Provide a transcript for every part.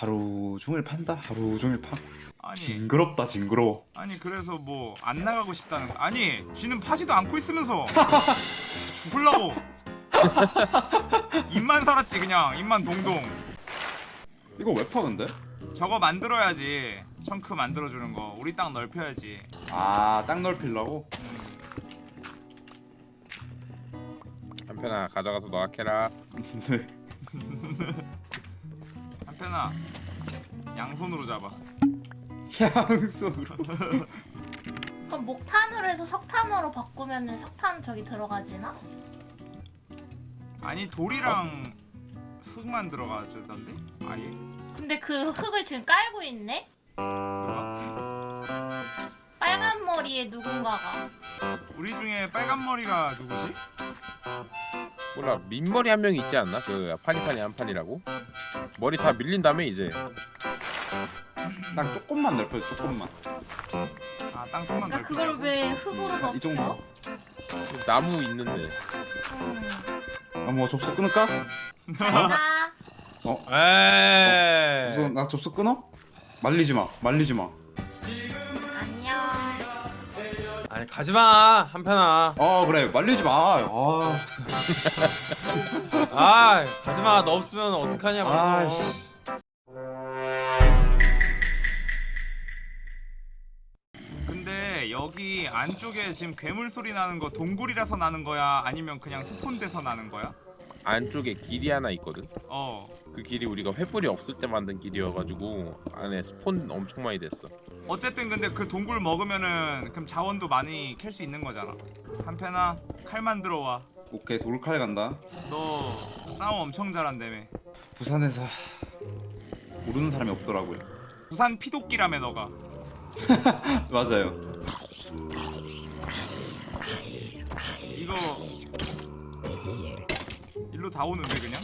하루 종일 판다? 하루 종일 파? 아니. 징그럽다 징그러워. 아니 그래서 뭐 안 나가고 싶다는 거. 아니 쥐는 파지도 않고 있으면서. 죽을라고. 입만 살았지 그냥. 입만 동동. 이거 왜파 근데? 저거 만들어야지. 청크 만들어주는 거. 우리 땅 넓혀야지. 아 땅 넓히려고? 한편아 가져가서 너가 캐라 네 한편아 양손으로 잡아. 양손으로? 그럼 목탄으로 해서 석탄으로 바꾸면은 석탄 저기 들어가지나? 아니 돌이랑 흙만 들어가주던데? 아예? 근데 그 흙을 지금 깔고 있네? 누가 빨간 머리에 누군가가. 우리 중에 빨간 머리가 누구지 몰라 민머리 한 명 있지 않나? 그 파니파니 한 판이라고 머리 다 밀린 다음에 이제 땅 조금만 넓혀줘 조금만 아땅 좀만 그러니까 넓혀 그걸 왜 흙으로 덮어? 이 정도? 나무 있는데 음. 아뭐 접수 끊을까? 자, 에이. 우선 나 접수 끊어? 말리지 마 말리지 마 아니 가지마. 한편아. 아 그래. 말리지 마. 아, 아 가지마. 너 없으면 어떡하냐 아이씨. 근데 여기 안쪽에 지금 괴물 소리 나는 거 동굴이라서 나는 거야? 아니면 그냥 스폰 돼서 나는 거야 안쪽에 길이 하나 있거든? 어. 그 길이 우리가 횃불이 없을 때 만든 길이어가지고 안에 스폰 엄청 많이 됐어. 어쨌든 근데 그 동굴 먹으면은 그럼 자원도 많이 캘 수 있는 거잖아. 한편아 칼 만 들어 와너 오케이 돌칼 간다. 싸움 엄청 잘한다며. 부산에서 모르는 사람이 없더라고요. 부산 피도끼라며 너가. 맞아요 다 오는데 그냥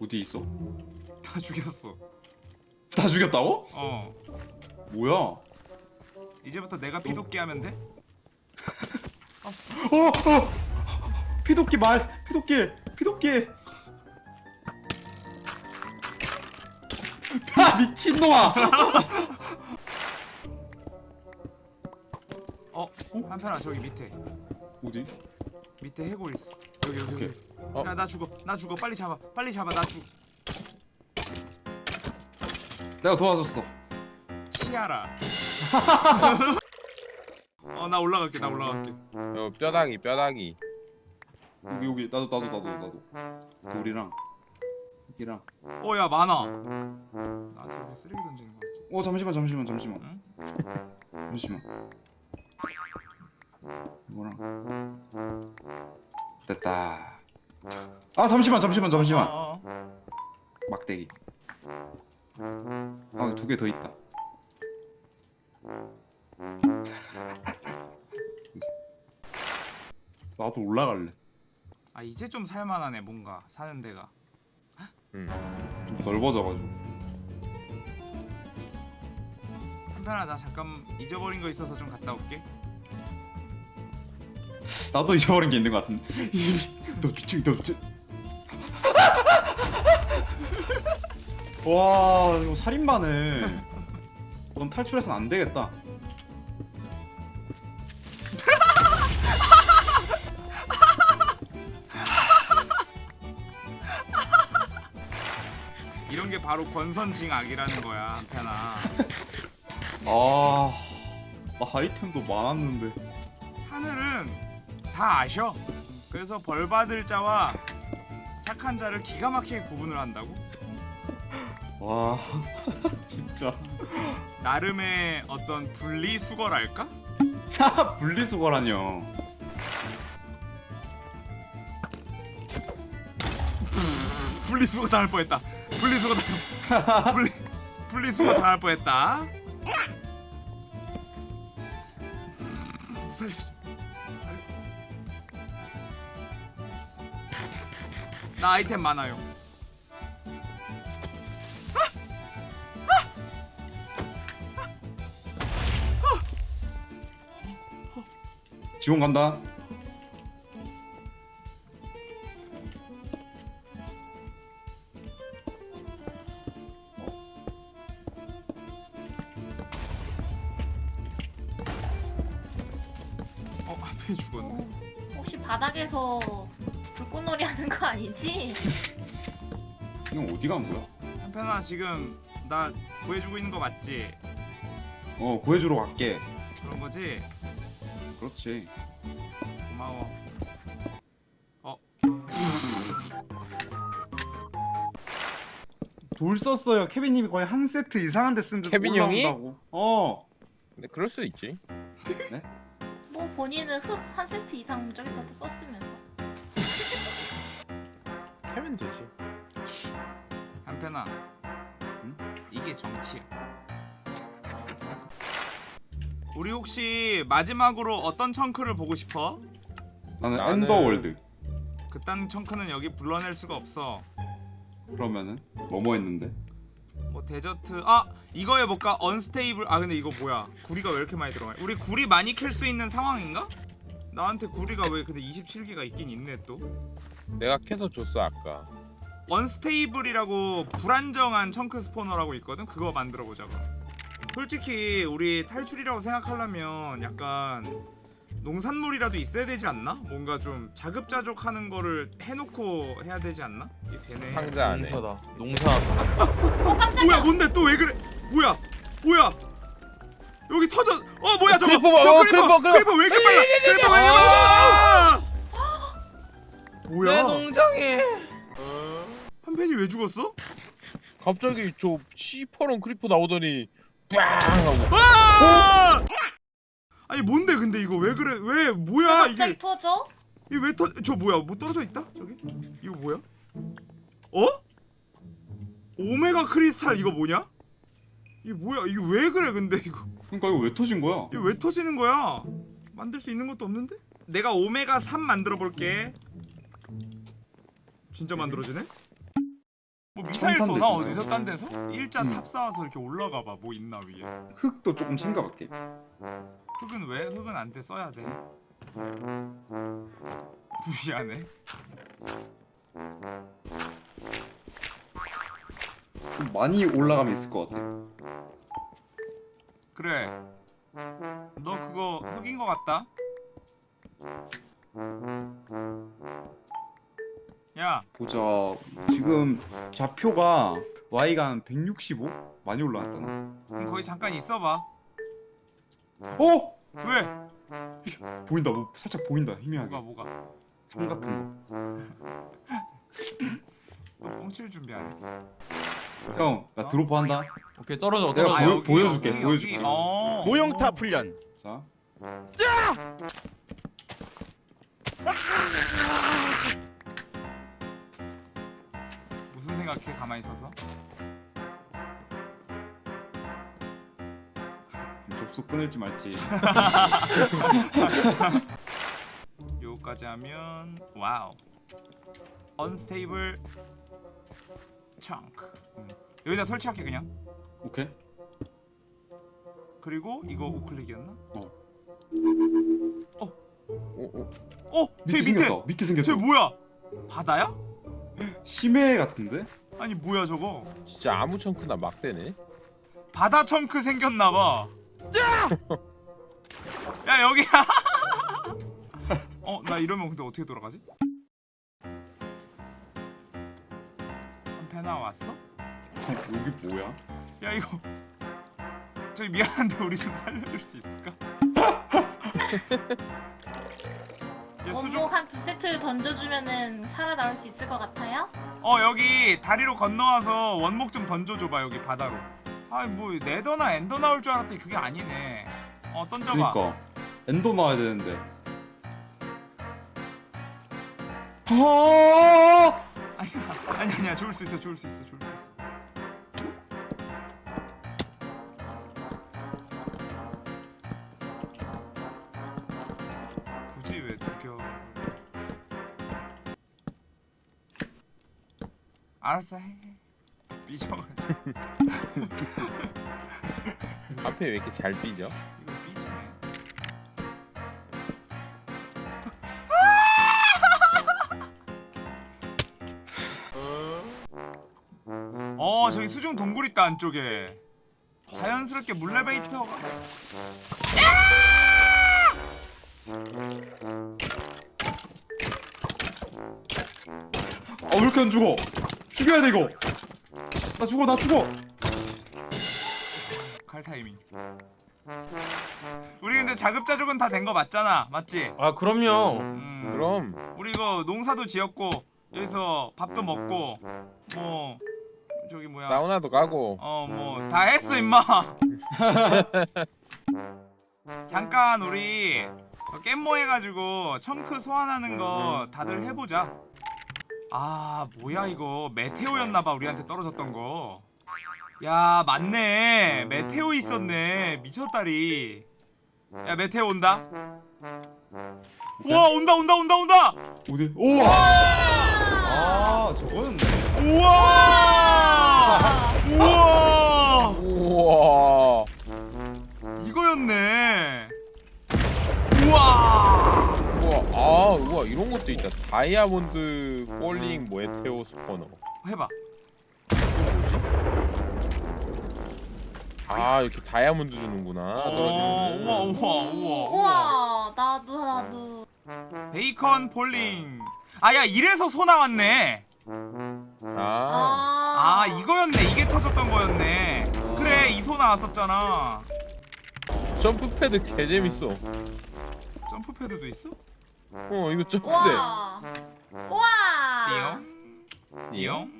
어디 있어? 다 죽였어 다 죽였다고? 어 뭐야? 이제부터 내가 피도끼 하면 돼? 어, 어! 피도끼 말! 피도끼! 피도끼! 아 미친놈아! 어? 한편아 저기 밑에 어디? 밑에 해골 있어 여기 여기 여기. 어? 야나 죽어. 나 죽어. 빨리 잡아. 빨리 잡아. 나 죽어 내가 도와줬어. 치아라. 어나 올라갈게. 나 올라갈게. 요 뼈다귀 뼈다귀. 여기 여기. 나도 나도 나도 나도. 돌이랑 여기랑. 어야 많아. 나한테 왜 쓰레기 던지는 거 같지? 어 잠시만 잠시만 잠시만. 응? 잠시만. 이거랑 됐다. 아 잠시만 잠시만 잠시만. 어, 어. 막대기. 아두 개 더 있다. 나도 올라갈래. 아 이제 좀 살만하네 뭔가 사는 데가. 음. 좀 넓어져가지고. 한편아 나 잠깐 잊어버린 거 있어서 좀 갔다 올게 나도 잊어버린 게 있는 것 같은데. 너 미친 너 미친 와 이거 살인마네. 넌 탈출해선 안 되겠다. 이런 게 바로 권선징악이라는 거야 한편아. 아, 나 아이템도 많았는데. 다 아셔 그래서 벌 받을 자와 착한 자를 기가 막히게 구분을 한다고 와, 진짜. 나름의 어떤 분리수거랄까? 분리수거라뇨. 분리수거 당할 뻔했다. 분리수거 당 분리 분리수거 당할 뻔했다. 살려. 나 아이템 많아요. 지원 간다. 어 앞에 죽었네. 혹시 바닥에서 불꽃놀이 하는 거 아니지? 이건 어디 간 거야? 한편아 지금 나 구해주고 있는 거 맞지? 어 구해주러 갈게. 그런 거지? 그렇지. 고마워. 돌 썼어요. 케빈님이 거의 한 세트 이상한 데 쓴데 케빈 형이? 올라온다고. 어. 근데 그럴 수 있지. 뭐 본인은 흙 한 세트 이상 저기다 또 썼으면서. 하면 되지. 한편아. 응? 이게 정치야. 우리 혹시 마지막으로 어떤 chunk를 보고 싶어? 나는 나는- Ender world. 그딴 chunk는 여기 불러낼 수가 없어. 그러면은 뭐뭐 했는데? 뭐 desert 아 이거 해볼까? unstable 아 근데 이거 뭐야 구리가 왜 이렇게 많이 들어가? 우리 구리 많이 캘 수 있는 상황인가? 나한테 구리가 왜 근데 27개가 있긴 있네 또 내가 캐서 줬어 아까. unstable이라고 불안정한 chunk spawner라고 있거든? 그거 만들어 보자고. 솔직히 우리 탈출이라고 생각하려면 약간 농산물이라도 있어야 되지 않나? 뭔가 좀 자급자족하는 거를 해놓고 해야 되지 않나? 이게 되네. 상자 안에. 농사다. 농사. 어. 뭐야 뭔데? 또 왜 그래? 뭐야? 뭐야? 여기 터져. 어 뭐야 저거. creeper 봐, 저 어, creeper. creeper, creeper 왜 이렇게 빨라? creeper 왜 이렇게 빨라? 내 뭐야 농장에. 한편이 왜 죽었어? 갑자기 저 시퍼런 creeper 나오더니 빵 하고. 아! 아니 뭔데 근데 이거 왜 그래 왜 뭐야 갑자기 이게 터져? 이게 왜터 저 뭐야 뭐 떨어져 있다 저기 이거 뭐야 어 오메가 크리스탈 이거 뭐냐 이게 뭐야 이게 왜 그래 근데 이거 그러니까 이거 왜 터진 거야? 이거 왜 터지는 거야? 만들 수 있는 것도 없는데? 내가 오메가 3 만들어 볼게. 진짜 만들어지네? 뭐 미사일 천산대 쏘나. 어디서 딴 데서? 일자 음. 탑 쌓아서 이렇게 올라가 봐. 뭐 있나 위에. 흙도 조금 챙겨갈게. 흙은 왜? 흙은 안 돼. 써야 돼. 무시하네. 좀 많이 올라가면 있을 것 같아. 그래. 너 그거 흙인 거 같다. 야, 보자. 지금 좌표가 Y가 한 165? 많이 올라갔다 나. 그럼 거기 잠깐 있어봐. 어? 왜? 보인다. 뭐 살짝 보인다. 희미하게. 뭐가 뭐가? 성 같은 거. 너 뻥칠 준비하네. 형, 나 드로프 한다. 오케이 떨어져 내가 떨어져. 보여- 보여줄게, 여기, 보여줄게. 여기. 어. 모형탑 훈련 자. 무 생각해 가만히 서서? 접속 끊을지 말지. 요까지 하면 와우. unstable chunk. 음. 여기다 설치할게 그냥. 오케이. 그리고 이거 우클릭이었나? 오, 오. 어, 저기 밑에. 생겼다. 밑에 생겼어. 저 뭐야? 바다야? 심해 같은데? 아니 뭐야 저거? 진짜 아무 chunk나 막 되네. 바다 청크 생겼나 봐. 야 여기야. 어, 나 이러면 근데 어떻게 돌아가지? 한패나 왔어? 여기 뭐야? 야 이거 저기 미안한데 우리 좀 살려줄 수 있을까? 야 수중 원목 한 두 세트 던져주면은 살아나올 수 있을 것 같아요? 어 여기 다리로 건너와서 원목 좀 던져줘봐 여기 바다로. 아니 뭐 네더나 엔더 나올 줄 알았더니 그게 아니네. 어 던져봐. 그러니까. 엔더 나와야 되는데. 아! 아니야 아니 아니야. 좋을 수 있어 좋을 수 있어 좋을 수 있어 알았어 해 삐져가지고. 앞에 왜 이렇게 잘 삐져? 이거 삐지네. 어 저기 수중 동굴 있다 안쪽에. 자연스럽게 물레베이터가. 아왜 이렇게 안 죽어? 죽여야 돼 이거. 나 죽어 나 죽어. 칼 타이밍. 우리 근데 자급자족은 다 된 거 맞잖아, 맞지? 아 그럼요. 음. 그럼 우리 이거 농사도 지었고 여기서 밥도 먹고 뭐 저기 뭐야 사우나도 가고 어 뭐 다 했어 임마 잠깐 우리 깻모 해가지고 청크 소환하는 거 다들 해보자 아 뭐야 이거. 메테오였나봐 우리한테 떨어졌던 거 야 맞네. 메테오 있었네 미쳤다리. 야 메테오 온다. 우와 온다 온다 온다 온다! 어디? 우와. 아 저거였네. 우와 다 다이아몬드 falling meteor spawner 해봐. 아 이렇게 다이아몬드 주는구나 우와 우와 우와 우와. 우와 나도 나도 베이컨 falling. 아야 이래서 소 나왔네. 아 아 이거였네. 이게 터졌던 거였네. 그래 이 소 나왔었잖아. jump pad 개 재밌어 jump pad도 있어? 어 이거 점프대 우와 우와 띠용. 띠용.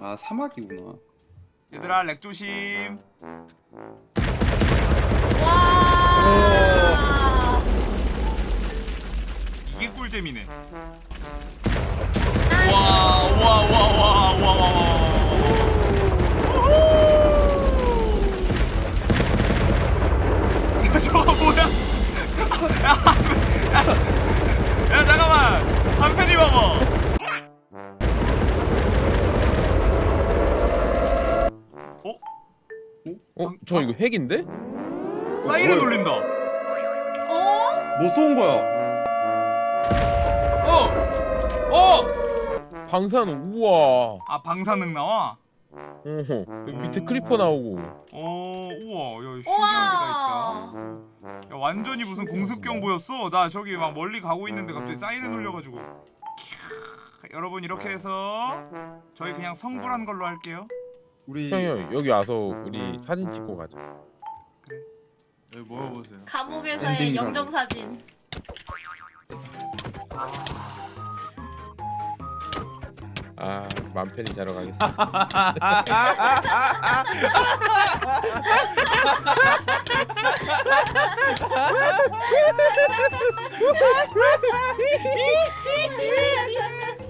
아 사막이구나. 얘들아 렉 조심. 와 이게 꿀잼이네. 와, 와, 와, 와, 와, 와, 와. 야, 저거 뭐야? 잠깐만. 한 팬이 봐봐. 어? 저 이거 핵인데? 사이렌 울린다. 어? 뭐 쏜 거야? 어. 어. 방사능 우와 아, 방사능 나와? 어허 여기 밑에 creeper 나오고 어, 우와, 야, 신기한 게 다 있다. 야, 완전히 무슨 공습경 보였어. 나 저기 막 멀리 가고 있는데 갑자기 사이렌 울려가지고. 캬, 여러분 이렇게 해서 저희 그냥 성불한 걸로 할게요. 우리 형형 여기 와서 우리 사진 찍고 가자 여기 모여보세요. 감옥에서의 엔딩 영정 사진 아 맘 편히 자러 가겠다